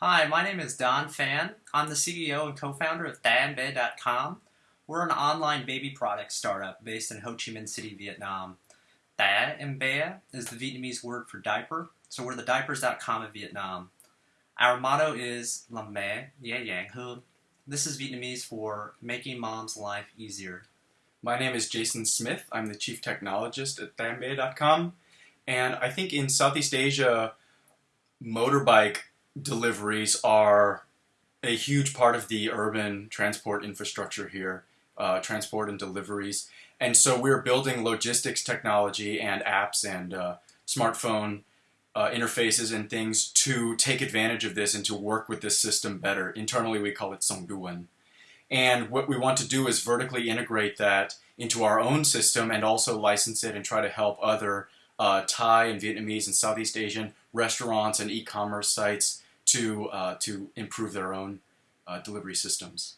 Hi, my name is Don Fan. I'm the CEO and co-founder of DanBe.com. We're an online baby product startup based in Ho Chi Minh City, Vietnam. In Bea is the Vietnamese word for diaper, so we're the diapers.com of Vietnam. Our motto is Làm mẹ dễ dàng hơn. This is Vietnamese for making mom's life easier. My name is Jason Smith. I'm the chief technologist at DanBe.com. And I think in Southeast Asia, motorbike deliveries are a huge part of the urban transport infrastructure here, uh, transport and deliveries. And so we're building logistics technology and apps and uh, smartphone uh, interfaces and things to take advantage of this and to work with this system better. Internally, we call it Songduan. And what we want to do is vertically integrate that into our own system and also license it and try to help other uh, Thai and Vietnamese and Southeast Asian restaurants and e-commerce sites to, uh, to improve their own uh, delivery systems.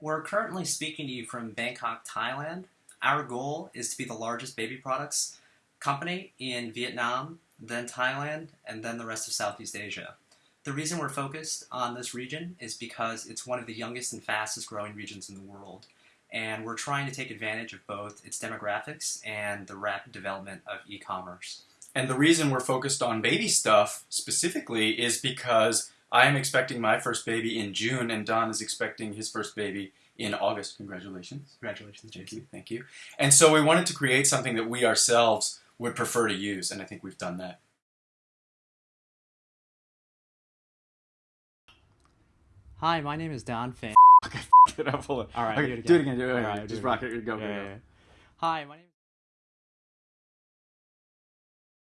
We're currently speaking to you from Bangkok, Thailand. Our goal is to be the largest baby products company in Vietnam, then Thailand, and then the rest of Southeast Asia. The reason we're focused on this region is because it's one of the youngest and fastest growing regions in the world. And we're trying to take advantage of both its demographics and the rapid development of e commerce. And the reason we're focused on baby stuff specifically is because I am expecting my first baby in June, and Don is expecting his first baby in August. Congratulations. Congratulations, Jason. Thank you. Thank you. And so we wanted to create something that we ourselves would prefer to use, and I think we've done that. Hi, my name is Don Finn. Okay, f- it up. Hold on. All right, Okay, do it do it again. again. Do it again. All right, do Just it rock it. Go, go, Yeah, go. yeah, yeah. Hi, my name